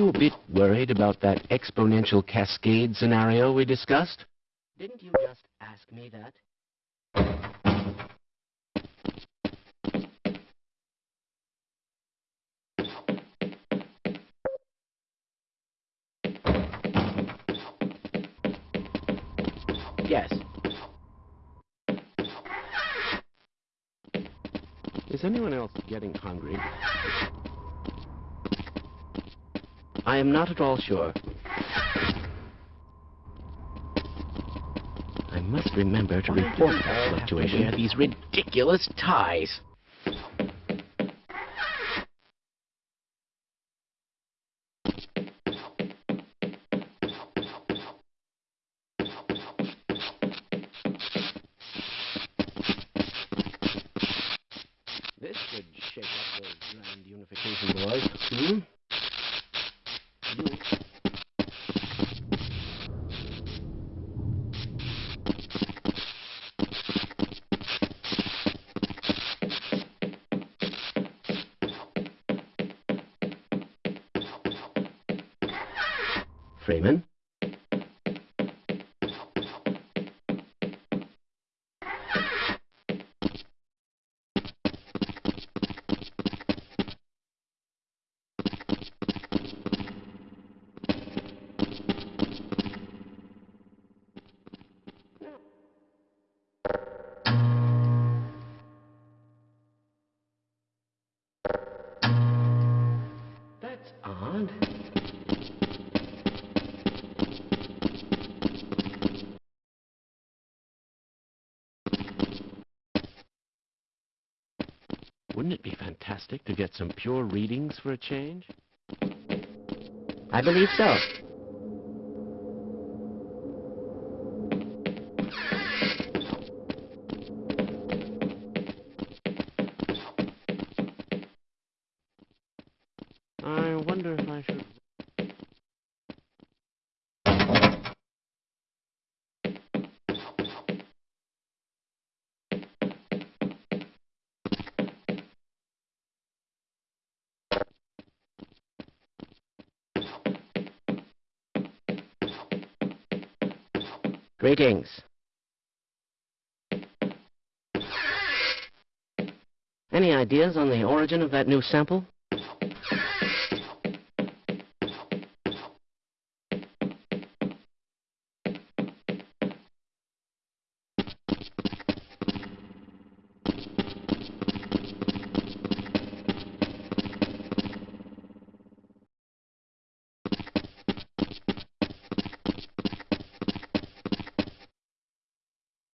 you a bit worried about that exponential cascade scenario we discussed? Didn't you just ask me that? Yes. Is anyone else getting hungry? I am not at all sure. I must remember to report that have fluctuation. wear these ridiculous ties. This should shake up the grand unification, boys. Hmm? You Freeman? That's odd. Wouldn't it be fantastic to get some pure readings for a change? I believe so. I wonder if I should... Greetings. Any ideas on the origin of that new sample?